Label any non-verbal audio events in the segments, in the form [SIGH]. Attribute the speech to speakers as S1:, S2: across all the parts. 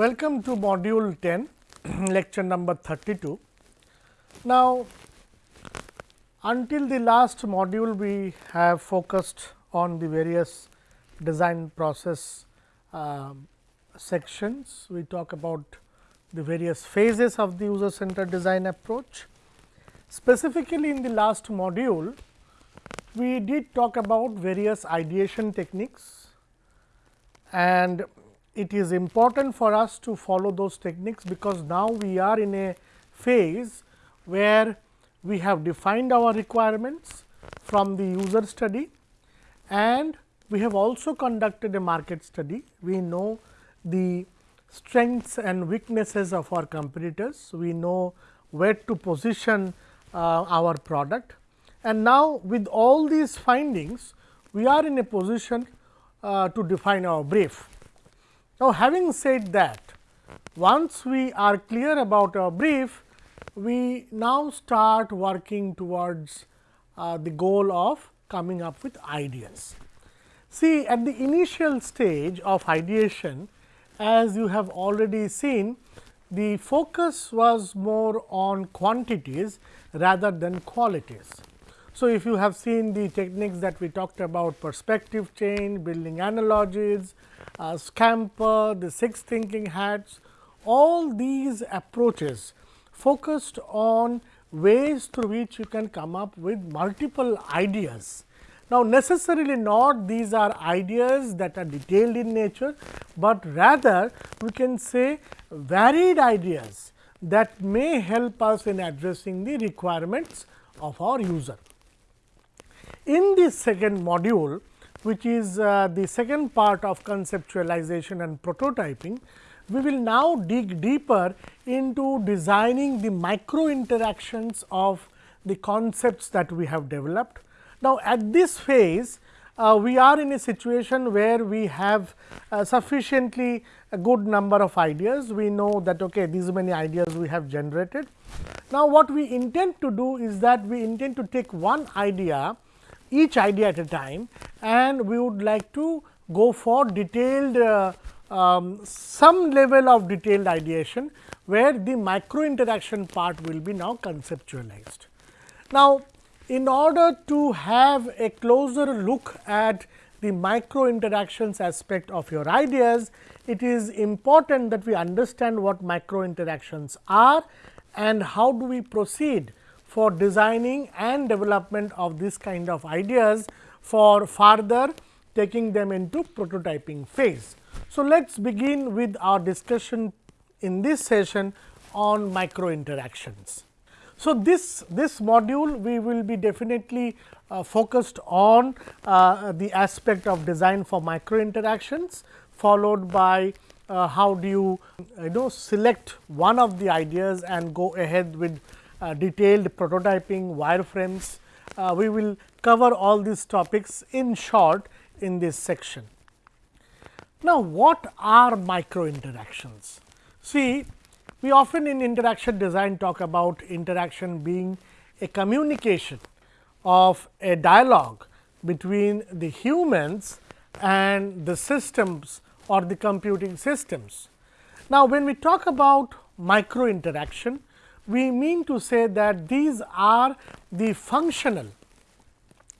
S1: Welcome to module 10, [CLEARS THROAT] lecture number 32. Now, until the last module we have focused on the various design process uh, sections. We talk about the various phases of the user centered design approach. Specifically in the last module, we did talk about various ideation techniques and it is important for us to follow those techniques, because now we are in a phase where we have defined our requirements from the user study and we have also conducted a market study. We know the strengths and weaknesses of our competitors. We know where to position uh, our product and now with all these findings we are in a position uh, to define our brief. Now, having said that, once we are clear about our brief, we now start working towards uh, the goal of coming up with ideas. See at the initial stage of ideation, as you have already seen, the focus was more on quantities rather than qualities. So, if you have seen the techniques that we talked about perspective change, building analogies, uh, Scamper, the six thinking hats, all these approaches focused on ways through which you can come up with multiple ideas. Now, necessarily not these are ideas that are detailed in nature, but rather we can say varied ideas that may help us in addressing the requirements of our user. In this second module, which is uh, the second part of conceptualization and prototyping, we will now dig deeper into designing the micro interactions of the concepts that we have developed. Now, at this phase, uh, we are in a situation where we have uh, sufficiently a good number of ideas. We know that okay, these many ideas we have generated. Now, what we intend to do is that we intend to take one idea each idea at a time and we would like to go for detailed uh, um, some level of detailed ideation, where the micro interaction part will be now conceptualized. Now, in order to have a closer look at the micro interactions aspect of your ideas, it is important that we understand what micro interactions are and how do we proceed for designing and development of this kind of ideas for further taking them into prototyping phase. So, let us begin with our discussion in this session on micro interactions. So, this, this module we will be definitely uh, focused on uh, the aspect of design for micro interactions followed by uh, how do you you know select one of the ideas and go ahead with detailed prototyping, wireframes. Uh, we will cover all these topics in short in this section. Now, what are micro interactions? See, we often in interaction design talk about interaction being a communication of a dialogue between the humans and the systems or the computing systems. Now, when we talk about micro interaction, we mean to say that these are the functional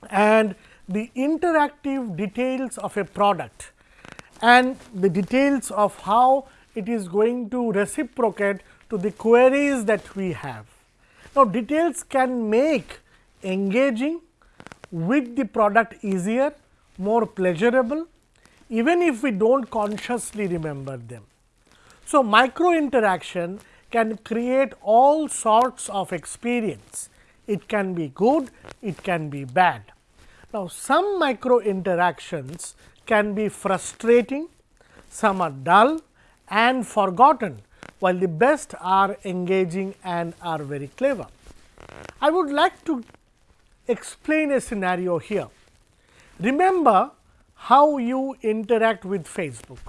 S1: and the interactive details of a product and the details of how it is going to reciprocate to the queries that we have. Now, details can make engaging with the product easier, more pleasurable, even if we do not consciously remember them. So, micro interaction can create all sorts of experience. It can be good, it can be bad. Now, some micro interactions can be frustrating, some are dull and forgotten, while the best are engaging and are very clever. I would like to explain a scenario here. Remember how you interact with Facebook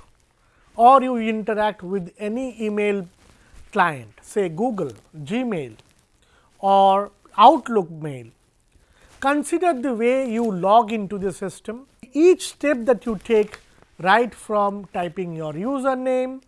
S1: or you interact with any email client say Google, Gmail or Outlook mail, consider the way you log into the system. Each step that you take right from typing your username,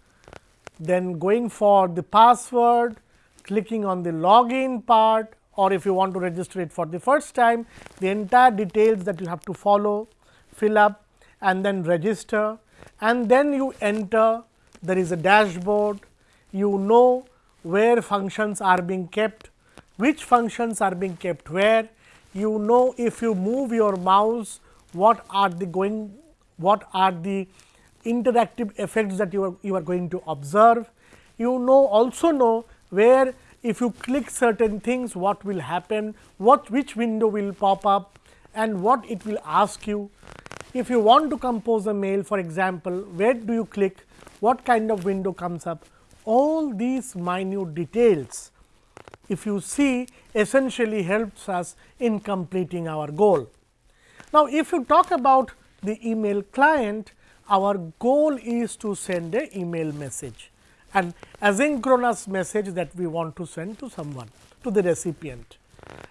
S1: then going for the password, clicking on the login part or if you want to register it for the first time, the entire details that you have to follow, fill up and then register and then you enter there is a dashboard, you know where functions are being kept, which functions are being kept where, you know if you move your mouse what are the going what are the interactive effects that you are you are going to observe. You know also know where if you click certain things what will happen, what which window will pop up and what it will ask you. If you want to compose a mail for example, where do you click, what kind of window comes up, all these minute details if you see essentially helps us in completing our goal. Now, if you talk about the email client, our goal is to send a email message and asynchronous message that we want to send to someone to the recipient.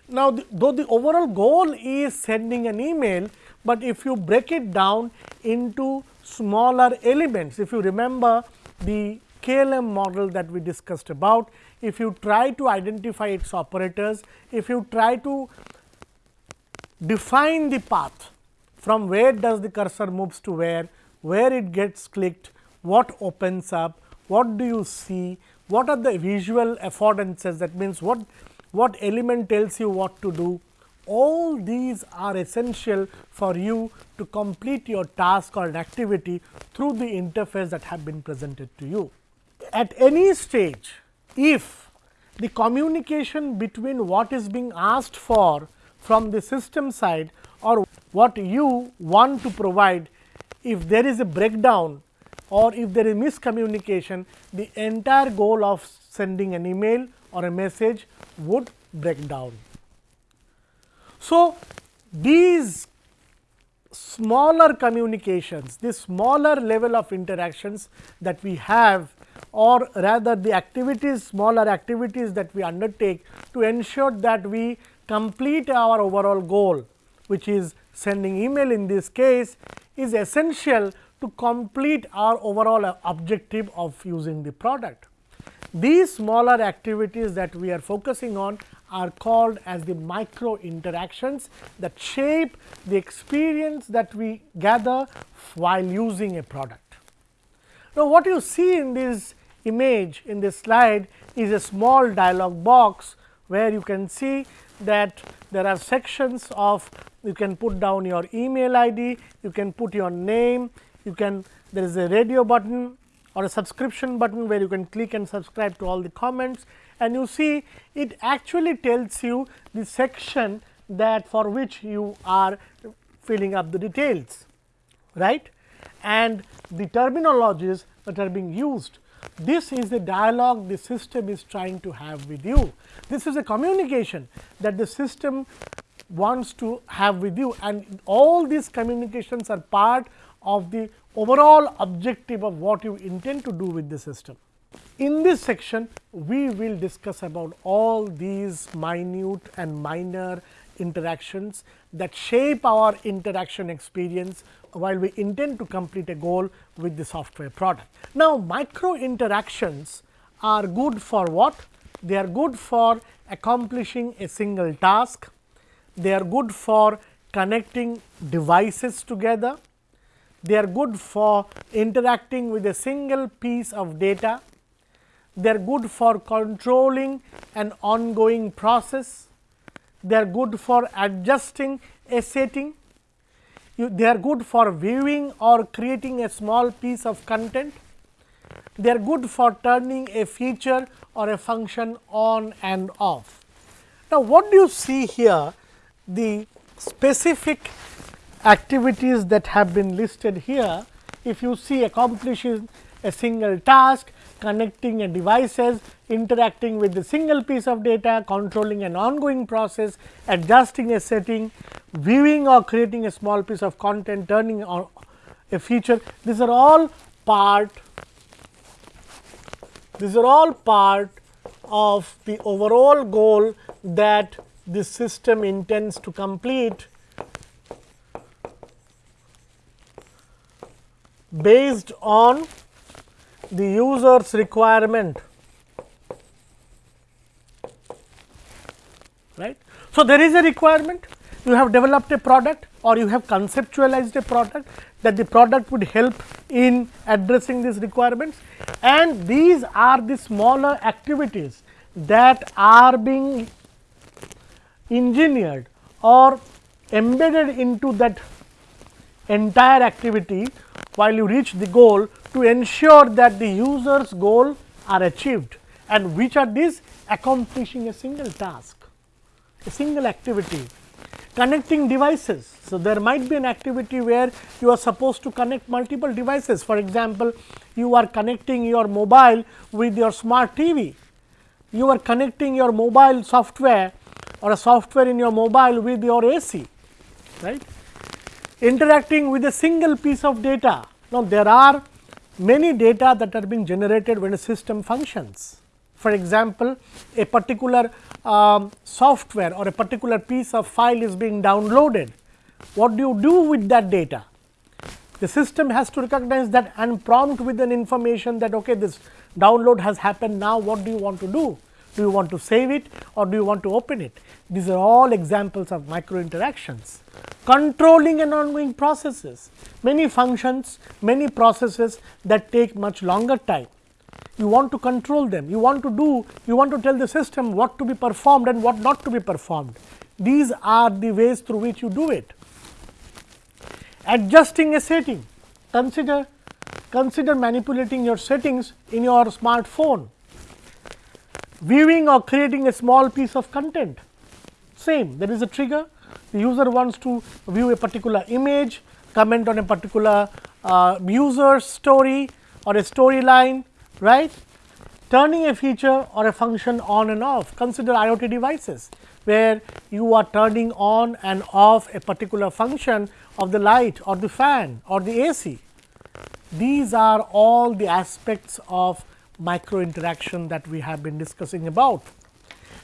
S1: Now, the, though the overall goal is sending an email, but if you break it down into smaller elements, if you remember the KLM model that we discussed about, if you try to identify its operators, if you try to define the path from where does the cursor moves to where, where it gets clicked, what opens up, what do you see, what are the visual affordances that means what, what element tells you what to do. All these are essential for you to complete your task or an activity through the interface that have been presented to you. At any stage, if the communication between what is being asked for from the system side or what you want to provide, if there is a breakdown or if there is miscommunication, the entire goal of sending an email or a message would break down. So, these smaller communications, this smaller level of interactions that we have or rather the activities, smaller activities that we undertake to ensure that we complete our overall goal, which is sending email in this case is essential to complete our overall objective of using the product. These smaller activities that we are focusing on are called as the micro interactions that shape the experience that we gather while using a product. Now, what you see in this image in this slide is a small dialog box, where you can see that there are sections of you can put down your email ID, you can put your name, you can there is a radio button or a subscription button where you can click and subscribe to all the comments. And you see it actually tells you the section that for which you are filling up the details right and the terminologies that are being used this is the dialogue the system is trying to have with you. This is a communication that the system wants to have with you and all these communications are part of the overall objective of what you intend to do with the system. In this section, we will discuss about all these minute and minor interactions that shape our interaction experience while we intend to complete a goal with the software product. Now, micro interactions are good for what? They are good for accomplishing a single task, they are good for connecting devices together, they are good for interacting with a single piece of data, they are good for controlling an ongoing process, they are good for adjusting a setting, you, they are good for viewing or creating a small piece of content, they are good for turning a feature or a function on and off. Now, what do you see here? The specific activities that have been listed here, if you see accomplishing a single task, connecting a devices, interacting with a single piece of data, controlling an ongoing process, adjusting a setting, viewing or creating a small piece of content, turning on a feature. These are all part, these are all part of the overall goal that the system intends to complete based on the user's requirement. Right. So, there is a requirement. You have developed a product or you have conceptualized a product that the product would help in addressing these requirements. And these are the smaller activities that are being engineered or embedded into that entire activity while you reach the goal to ensure that the user's goal are achieved and which are these accomplishing a single task, a single activity connecting devices. So, there might be an activity where you are supposed to connect multiple devices. For example, you are connecting your mobile with your smart TV, you are connecting your mobile software or a software in your mobile with your AC, right. Interacting with a single piece of data. Now, there are many data that are being generated when a system functions. For example, a particular um, software or a particular piece of file is being downloaded, what do you do with that data? The system has to recognize that and prompt with an information that okay, this download has happened now what do you want to do? Do you want to save it or do you want to open it? These are all examples of micro interactions. Controlling and ongoing processes, many functions, many processes that take much longer time you want to control them, you want to do, you want to tell the system what to be performed and what not to be performed. These are the ways through which you do it. Adjusting a setting, consider, consider manipulating your settings in your smartphone, viewing or creating a small piece of content, same there is a trigger, the user wants to view a particular image, comment on a particular uh, user story or a storyline right. Turning a feature or a function on and off, consider IoT devices, where you are turning on and off a particular function of the light or the fan or the AC. These are all the aspects of micro interaction that we have been discussing about.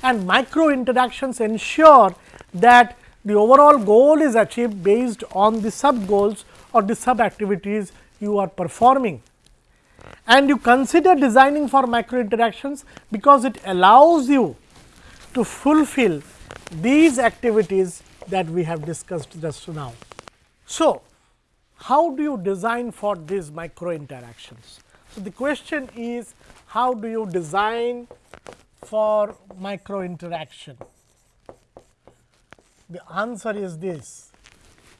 S1: And micro interactions ensure that the overall goal is achieved based on the sub goals or the sub activities you are performing and you consider designing for micro interactions because it allows you to fulfill these activities that we have discussed just now. So, how do you design for these micro interactions? So, the question is how do you design for micro interaction? The answer is this,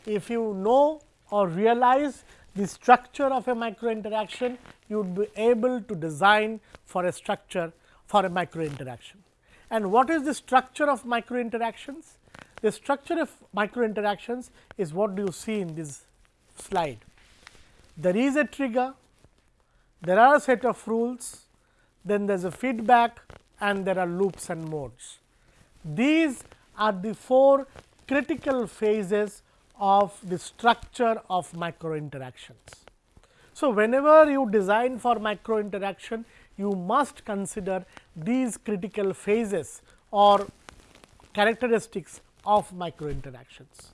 S1: if you know or realize the structure of a micro interaction, you would be able to design for a structure for a micro interaction. And what is the structure of micro interactions? The structure of micro interactions is what do you see in this slide. There is a trigger, there are a set of rules, then there is a feedback and there are loops and modes. These are the four critical phases of the structure of micro interactions. So, whenever you design for micro interaction, you must consider these critical phases or characteristics of micro interactions.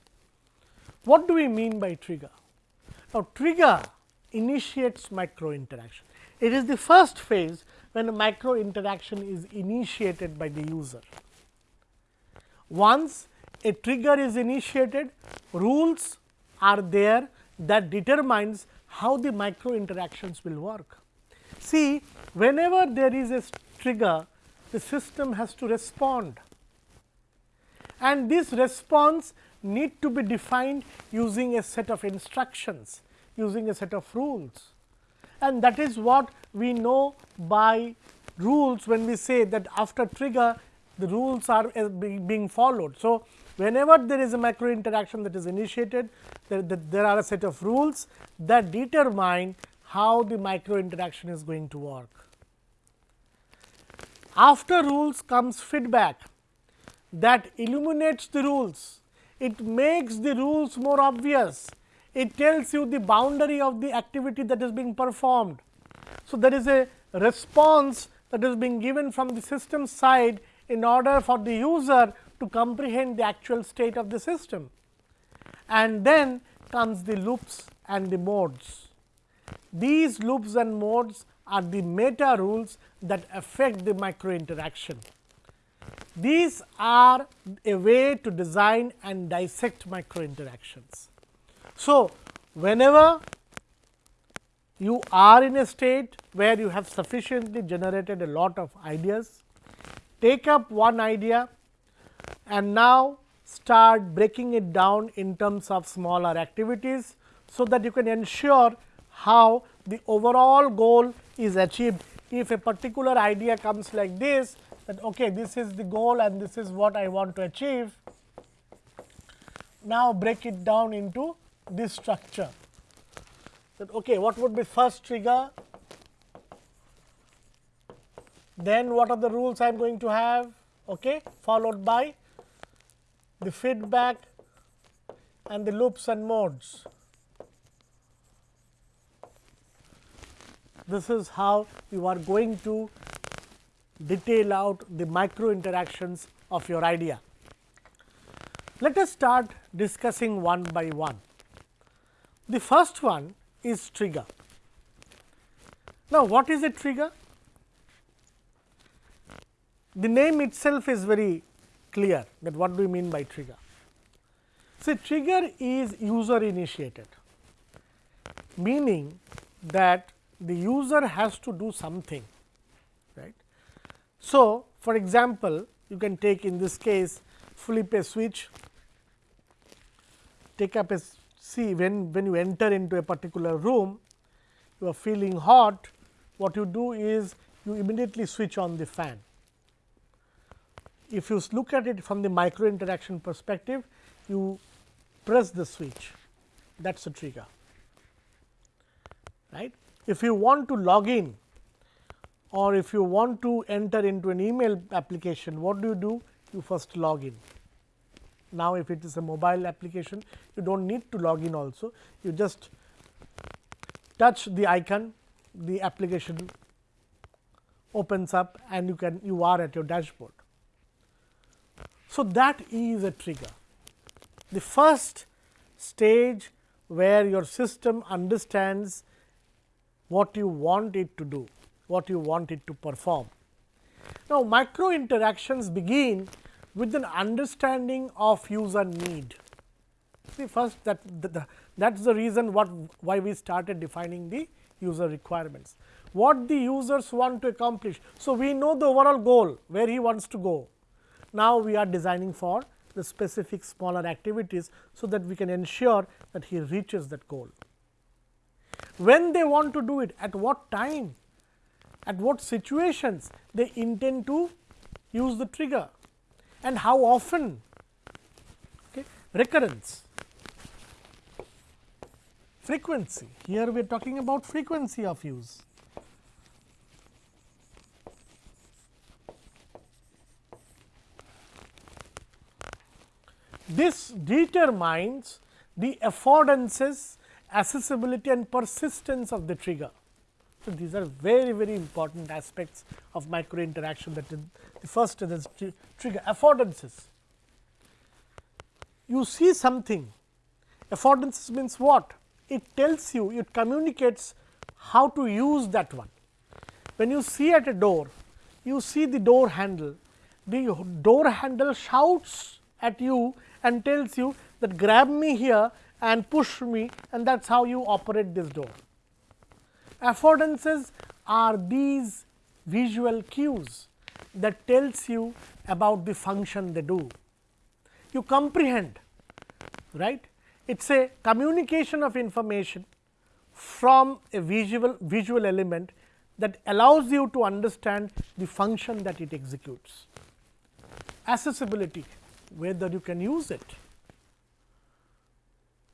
S1: What do we mean by trigger? Now, trigger initiates micro interaction. It is the first phase when a micro interaction is initiated by the user. Once a trigger is initiated, rules are there that determines how the micro interactions will work. See, whenever there is a trigger, the system has to respond and this response need to be defined using a set of instructions, using a set of rules. And that is what we know by rules when we say that after trigger the rules are uh, being followed. So, whenever there is a macro interaction that is initiated, there, there are a set of rules that determine how the micro interaction is going to work. After rules comes feedback that illuminates the rules, it makes the rules more obvious, it tells you the boundary of the activity that is being performed. So, there is a response that is being given from the system side in order for the user to comprehend the actual state of the system. And then comes the loops and the modes. these loops and modes are the meta rules that affect the micro interaction. These are a way to design and dissect micro interactions. So, whenever you are in a state where you have sufficiently generated a lot of ideas, take up one idea and now start breaking it down in terms of smaller activities. So, that you can ensure how the overall goal is achieved. If a particular idea comes like this that okay, this is the goal and this is what I want to achieve. Now, break it down into this structure that okay, what would be first trigger, then what are the rules I am going to have okay, followed by the feedback and the loops and modes. This is how you are going to detail out the micro interactions of your idea. Let us start discussing one by one. The first one is trigger. Now, what is a trigger? The name itself is very clear that what do we mean by trigger. See trigger is user initiated, meaning that the user has to do something right. So, for example, you can take in this case flip a switch, take up a see when, when you enter into a particular room, you are feeling hot, what you do is you immediately switch on the fan. If you look at it from the micro interaction perspective, you press the switch that is a trigger. Right? If you want to log in or if you want to enter into an email application, what do you do? You first log in. Now, if it is a mobile application, you do not need to log in also, you just touch the icon, the application opens up and you can you are at your dashboard. So, that is a trigger. The first stage where your system understands what you want it to do, what you want it to perform. Now, micro interactions begin with an understanding of user need. See first that that is the reason what why we started defining the user requirements. What the users want to accomplish. So, we know the overall goal where he wants to go. Now, we are designing for the specific smaller activities, so that we can ensure that he reaches that goal. When they want to do it, at what time, at what situations they intend to use the trigger and how often? Okay. recurrence. Frequency. Here we are talking about frequency of use. This determines the affordances accessibility and persistence of the trigger so, these are very very important aspects of micro interaction that is the first is trigger affordances. You see something affordances means what? It tells you it communicates how to use that one. When you see at a door you see the door handle the door handle shouts at you and tells you that grab me here and push me and that is how you operate this door. Affordances are these visual cues that tells you about the function they do. You comprehend right it is a communication of information from a visual visual element that allows you to understand the function that it executes. Accessibility whether you can use it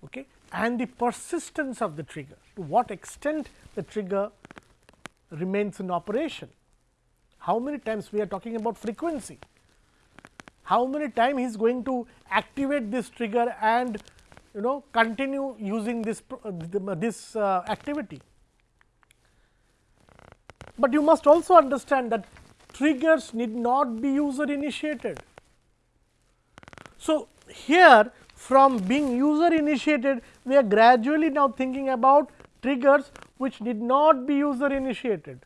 S1: okay and the persistence of the trigger to what extent the trigger remains in operation. How many times we are talking about frequency, how many time he is going to activate this trigger and you know continue using this this uh, activity. But you must also understand that triggers need not be user initiated. So, here from being user initiated, we are gradually now thinking about triggers which did not be user initiated.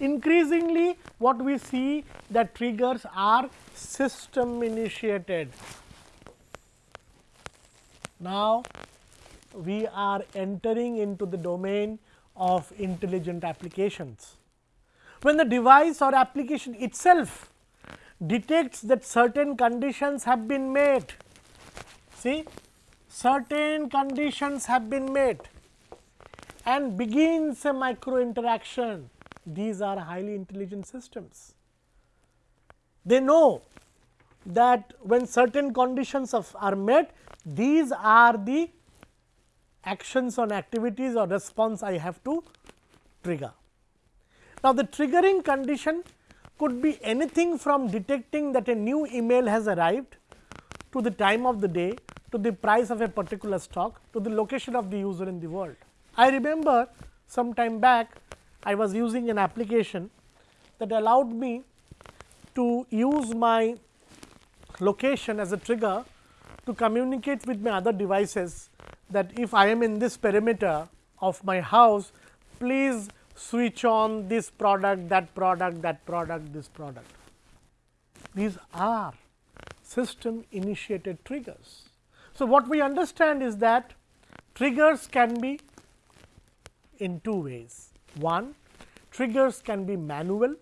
S1: Increasingly what we see that triggers are system initiated. Now, we are entering into the domain of intelligent applications. When the device or application itself detects that certain conditions have been met, see certain conditions have been met and begins a micro interaction, these are highly intelligent systems. They know that when certain conditions of are met, these are the actions on activities or response I have to trigger. Now, the triggering condition could be anything from detecting that a new email has arrived to the time of the day to the price of a particular stock to the location of the user in the world. I remember some time back I was using an application that allowed me to use my location as a trigger to communicate with my other devices that if I am in this perimeter of my house, please switch on this product, that product, that product, this product. These are system initiated triggers. So, what we understand is that triggers can be in two ways. One, triggers can be manual,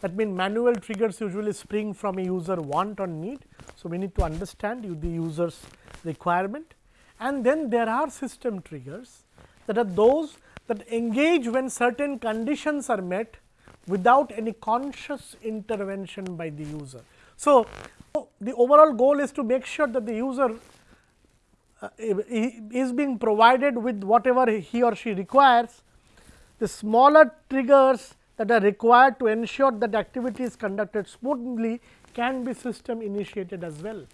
S1: that means manual triggers usually spring from a user want or need. So, we need to understand the user's requirement and then there are system triggers that are those that engage when certain conditions are met without any conscious intervention by the user. So, the overall goal is to make sure that the user is being provided with whatever he or she requires. The smaller triggers that are required to ensure that activity is conducted smoothly can be system initiated as well.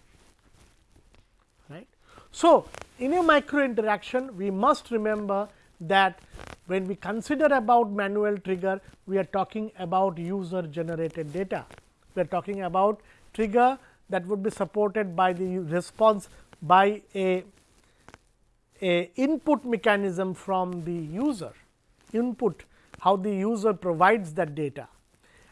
S1: Right. So, in a micro interaction we must remember that when we consider about manual trigger we are talking about user generated data. We are talking about trigger that would be supported by the response by a, a input mechanism from the user input how the user provides that data.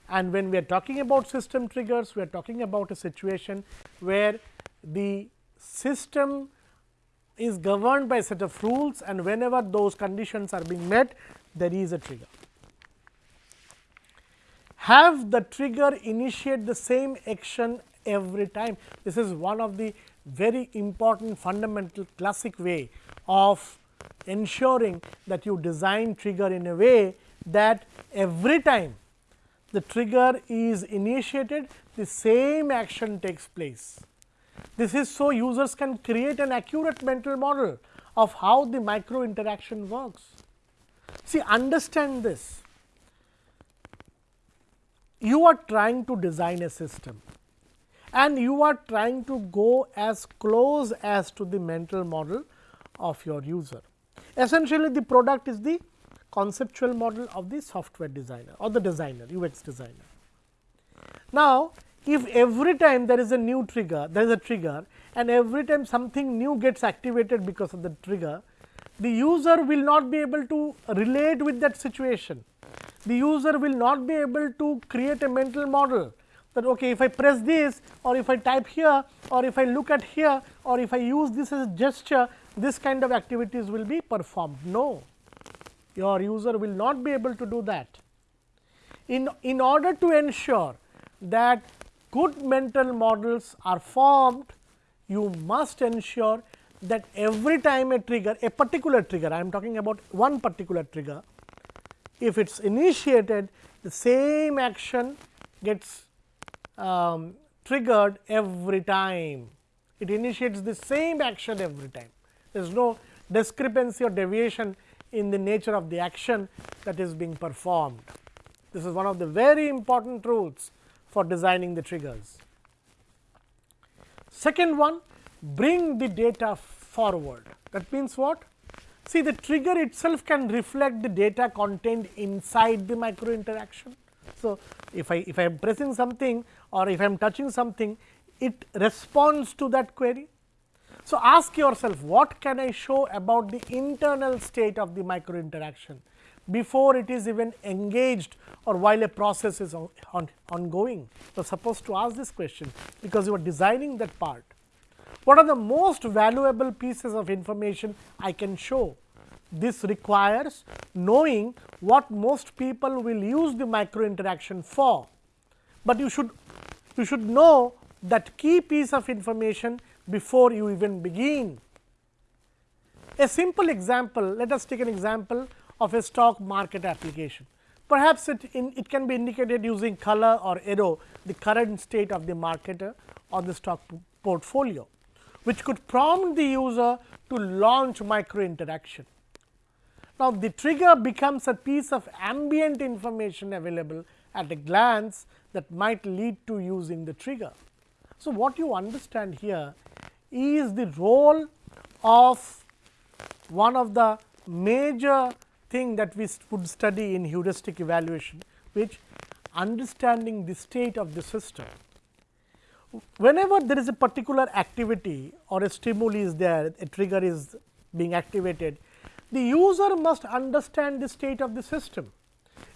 S1: And when we are talking about system triggers we are talking about a situation where the system is governed by a set of rules and whenever those conditions are being met there is a trigger. Have the trigger initiate the same action every time. This is one of the very important fundamental classic way of ensuring that you design trigger in a way that every time the trigger is initiated the same action takes place. This is so users can create an accurate mental model of how the micro interaction works. See understand this, you are trying to design a system and you are trying to go as close as to the mental model of your user. Essentially the product is the conceptual model of the software designer or the designer UX designer. Now, if every time there is a new trigger, there is a trigger and every time something new gets activated because of the trigger, the user will not be able to relate with that situation. The user will not be able to create a mental model that okay, if I press this or if I type here or if I look at here or if I use this as a gesture, this kind of activities will be performed. No, your user will not be able to do that. In, in order to ensure that good mental models are formed, you must ensure that every time a trigger, a particular trigger, I am talking about one particular trigger, if it is initiated, the same action gets um, triggered every time. It initiates the same action every time. There is no discrepancy or deviation in the nature of the action that is being performed. This is one of the very important rules for designing the triggers. Second one, bring the data forward. That means what? See the trigger itself can reflect the data contained inside the micro interaction. So, if I if I am pressing something or if I am touching something, it responds to that query. So, ask yourself what can I show about the internal state of the micro interaction before it is even engaged or while a process is on, on, ongoing. So, supposed to ask this question because you are designing that part. What are the most valuable pieces of information I can show? This requires knowing what most people will use the micro interaction for, but you should you should know that key piece of information before you even begin. A simple example, let us take an example of a stock market application. Perhaps it, in, it can be indicated using color or arrow the current state of the market or the stock portfolio, which could prompt the user to launch micro interaction. Now, the trigger becomes a piece of ambient information available at a glance that might lead to using the trigger. So, what you understand here is the role of one of the major thing that we would study in heuristic evaluation, which understanding the state of the system. Whenever there is a particular activity or a stimuli is there, a trigger is being activated, the user must understand the state of the system.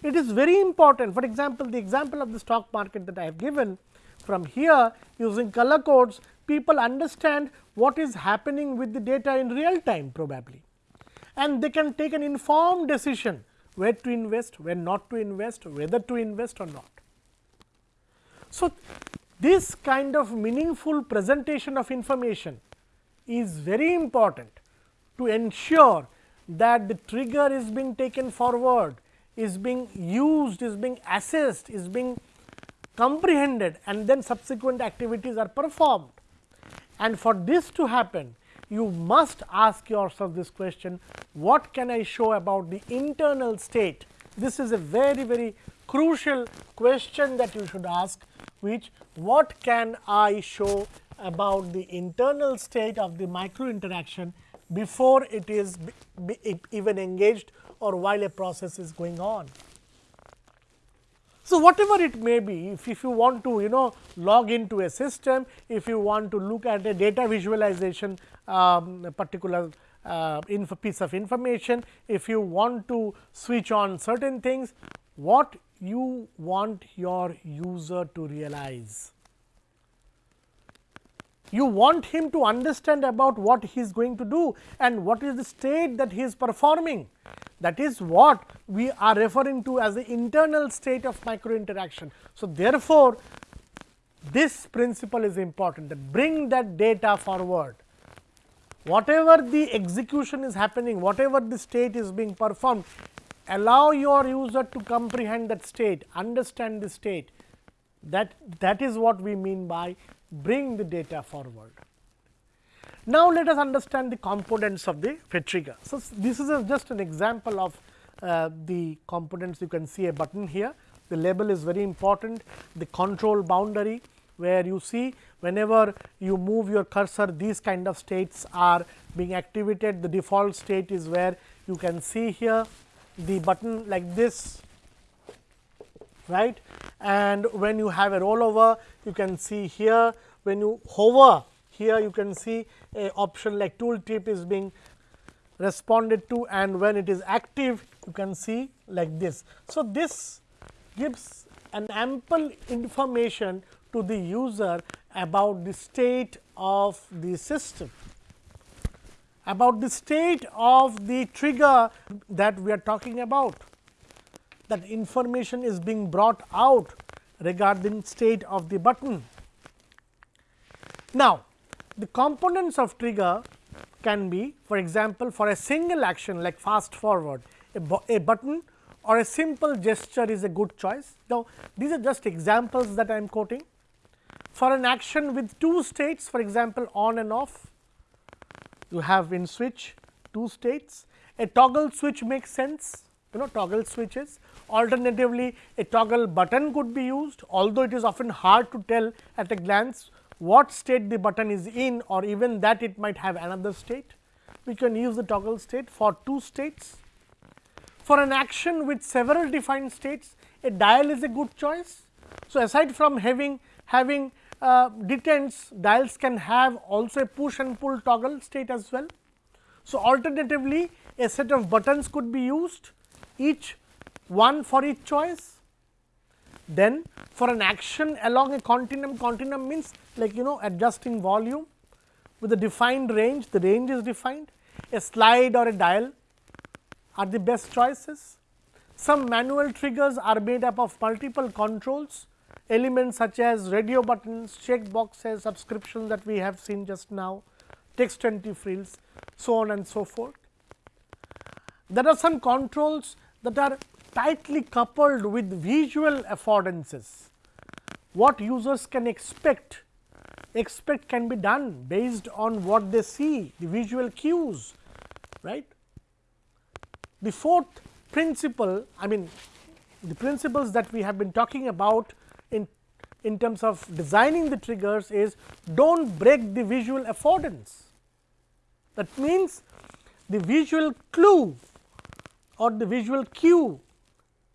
S1: It is very important. For example, the example of the stock market that I have given from here using color codes, people understand what is happening with the data in real time probably and they can take an informed decision where to invest, where not to invest, whether to invest or not. So, this kind of meaningful presentation of information is very important to ensure that the trigger is being taken forward, is being used, is being assessed, is being comprehended and then subsequent activities are performed. And for this to happen, you must ask yourself this question, what can I show about the internal state? This is a very, very crucial question that you should ask, which what can I show about the internal state of the micro interaction before it is even engaged or while a process is going on. So, whatever it may be, if, if you want to you know log into a system, if you want to look at a data visualization um, particular uh, piece of information, if you want to switch on certain things, what you want your user to realize. You want him to understand about what he is going to do and what is the state that he is performing. That is what we are referring to as the internal state of micro interaction. So, therefore, this principle is important that bring that data forward. Whatever the execution is happening, whatever the state is being performed, allow your user to comprehend that state, understand the state. That, that is what we mean by bring the data forward. Now, let us understand the components of the FET trigger. So, this is a, just an example of uh, the components you can see a button here. The label is very important, the control boundary where you see whenever you move your cursor these kind of states are being activated. The default state is where you can see here the button like this right and when you have a rollover you can see here when you hover here you can see a option like tool tip is being responded to and when it is active you can see like this. So, this gives an ample information to the user about the state of the system, about the state of the trigger that we are talking about. That information is being brought out regarding state of the button. Now, the components of trigger can be for example, for a single action like fast forward a, a button or a simple gesture is a good choice. Now, these are just examples that I am quoting. For an action with two states for example, on and off you have in switch two states a toggle switch makes sense you know toggle switches alternatively a toggle button could be used although it is often hard to tell at a glance what state the button is in or even that it might have another state. We can use the toggle state for two states. For an action with several defined states, a dial is a good choice. So, aside from having having uh, detents dials can have also a push and pull toggle state as well. So, alternatively a set of buttons could be used each one for each choice. Then for an action along a continuum, continuum means like you know adjusting volume with a defined range, the range is defined, a slide or a dial are the best choices. Some manual triggers are made up of multiple controls, elements such as radio buttons, check boxes, subscriptions that we have seen just now, text entry fields, so on and so forth. There are some controls that are tightly coupled with visual affordances. What users can expect, expect can be done based on what they see, the visual cues, right. The fourth principle, I mean the principles that we have been talking about in, in terms of designing the triggers is do not break the visual affordance. That means, the visual clue or the visual cue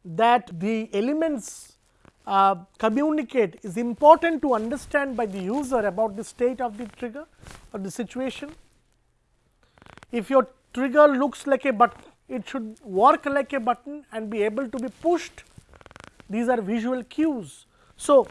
S1: that the elements uh, communicate is important to understand by the user about the state of the trigger or the situation. If your trigger looks like a button, it should work like a button and be able to be pushed. These are visual cues. So,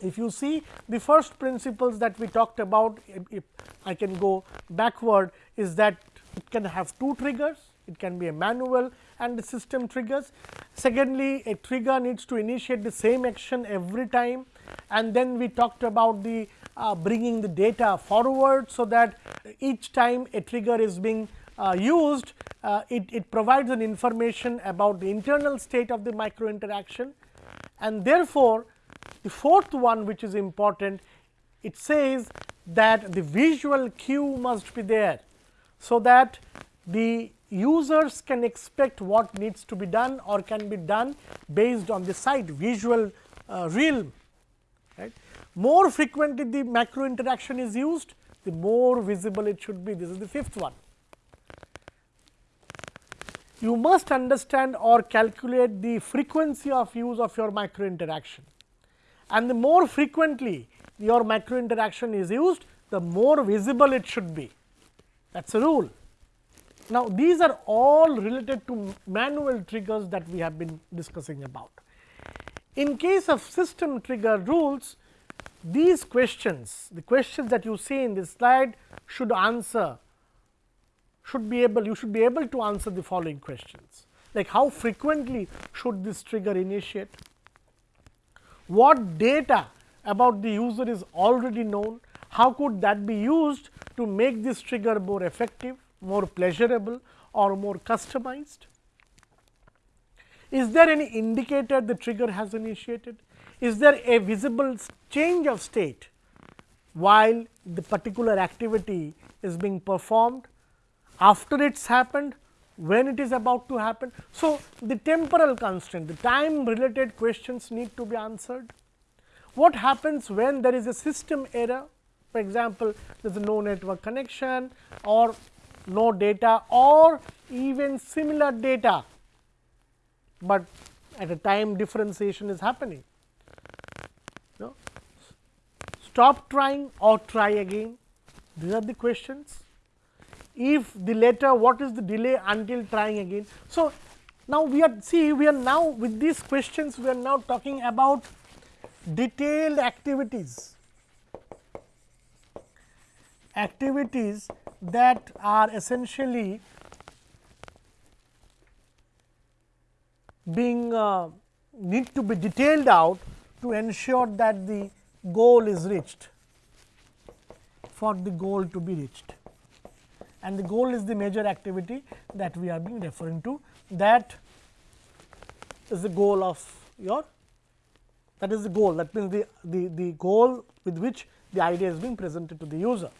S1: if you see the first principles that we talked about, if, if I can go backward is that it can have two triggers, it can be a manual and the system triggers. Secondly, a trigger needs to initiate the same action every time and then we talked about the uh, bringing the data forward. So, that each time a trigger is being uh, used, uh, it, it provides an information about the internal state of the micro interaction and therefore, the fourth one which is important, it says that the visual cue must be there. So, that the users can expect what needs to be done or can be done based on the site visual uh, realm. Right. More frequently the macro interaction is used, the more visible it should be. This is the fifth one. You must understand or calculate the frequency of use of your macro interaction and the more frequently your macro interaction is used, the more visible it should be. That is a rule. Now, these are all related to manual triggers that we have been discussing about. In case of system trigger rules, these questions, the questions that you see in this slide should answer, should be able, you should be able to answer the following questions, like how frequently should this trigger initiate, what data about the user is already known, how could that be used to make this trigger more effective, more pleasurable or more customized? Is there any indicator the trigger has initiated? Is there a visible change of state while the particular activity is being performed after it's happened, when it is about to happen. So, the temporal constraint, the time related questions need to be answered. What happens when there is a system error? For example, there is no network connection or no data or even similar data, but at a time differentiation is happening. No? Stop trying or try again, these are the questions. If the later, what is the delay until trying again. So, now we are see we are now with these questions we are now talking about detailed activities activities that are essentially being uh, need to be detailed out to ensure that the goal is reached for the goal to be reached. And the goal is the major activity that we are being referring to. That is the goal of your that is the goal. That means the, the, the goal with which the idea is being presented to the user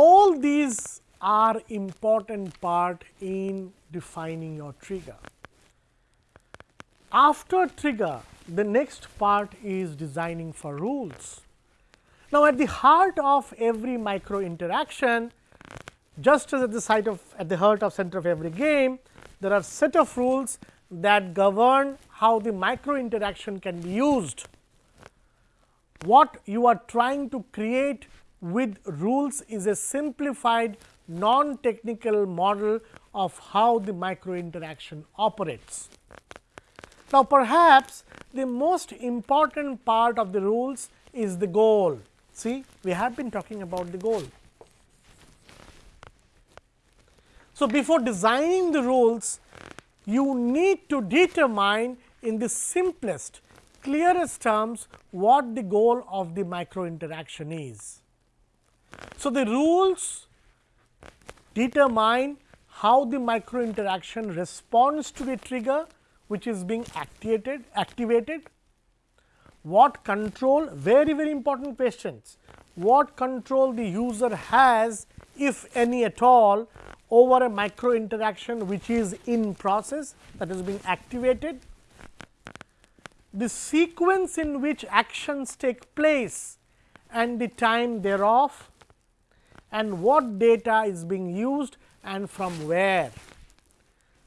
S1: all these are important part in defining your trigger. After trigger, the next part is designing for rules. Now, at the heart of every micro interaction, just as at the site of at the heart of center of every game, there are set of rules that govern how the micro interaction can be used. what you are trying to create with rules is a simplified non technical model of how the micro interaction operates. Now, perhaps the most important part of the rules is the goal. See, we have been talking about the goal. So, before designing the rules, you need to determine in the simplest, clearest terms what the goal of the micro interaction is. So, the rules determine how the micro interaction responds to the trigger which is being activated, activated. What control very very important questions, what control the user has if any at all over a micro interaction which is in process that is being activated. The sequence in which actions take place and the time thereof and what data is being used and from where.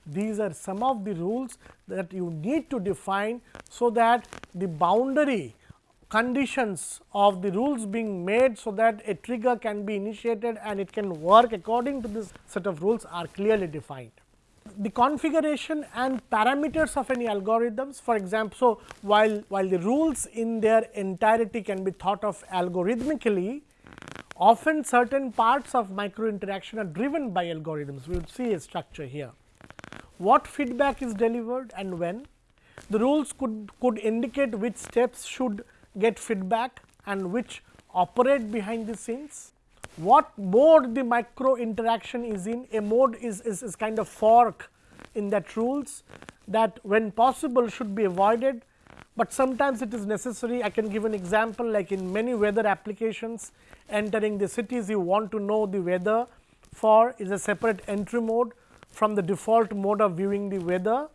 S1: These are some of the rules that you need to define, so that the boundary conditions of the rules being made, so that a trigger can be initiated and it can work according to this set of rules are clearly defined. The configuration and parameters of any algorithms for example, so while, while the rules in their entirety can be thought of algorithmically, often certain parts of micro interaction are driven by algorithms. We will see a structure here what feedback is delivered and when. The rules could, could indicate which steps should get feedback and which operate behind the scenes. What mode the micro interaction is in, a mode is, is, is kind of fork in that rules that when possible should be avoided, but sometimes it is necessary. I can give an example like in many weather applications entering the cities you want to know the weather for is a separate entry mode from the default mode of viewing the weather.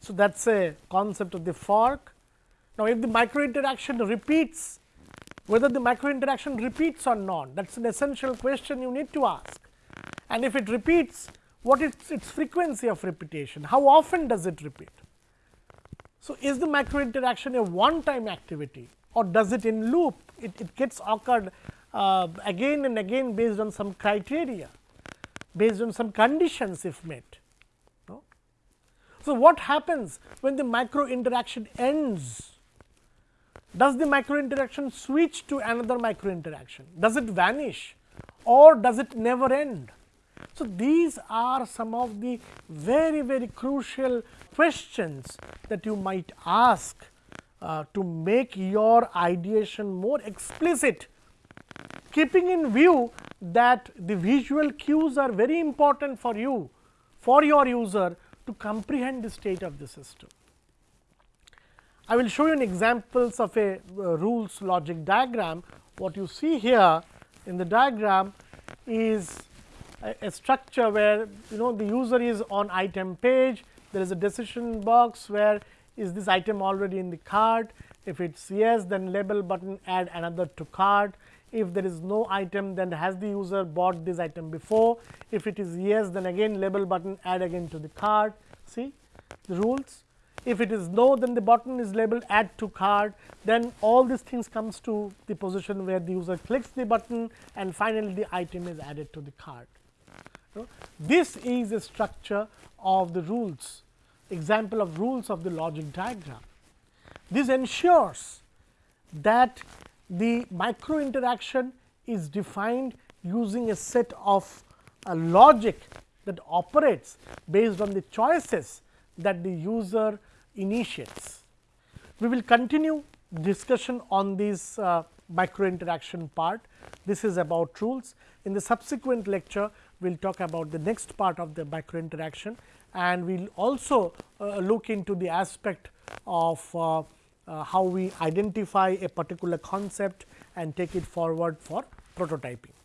S1: So, that is a concept of the fork. Now, if the micro interaction repeats, whether the micro interaction repeats or not, that is an essential question you need to ask. And if it repeats, what is its frequency of repetition? How often does it repeat? So, is the micro interaction a one time activity or does it in loop? It, it gets occurred uh, again and again based on some criteria based on some conditions if met. No? So, what happens when the micro interaction ends? Does the micro interaction switch to another micro interaction? Does it vanish or does it never end? So, these are some of the very very crucial questions that you might ask uh, to make your ideation more explicit keeping in view that the visual cues are very important for you, for your user to comprehend the state of the system. I will show you an examples of a uh, rules logic diagram. What you see here in the diagram is a, structure where you know the user is on item page, there is a decision box where is this item already in the cart, if it is yes then label button add another to cart, if there is no item then has the user bought this item before. If it is yes then again label button add again to the cart see the rules. If it is no then the button is labeled add to cart then all these things comes to the position where the user clicks the button and finally, the item is added to the cart. This is a structure of the rules example of rules of the logic diagram. This ensures that the micro interaction is defined using a set of a logic that operates based on the choices that the user initiates. We will continue discussion on this uh, micro interaction part. This is about rules. In the subsequent lecture, we will talk about the next part of the micro interaction and we will also uh, look into the aspect of uh, uh, how we identify a particular concept and take it forward for prototyping.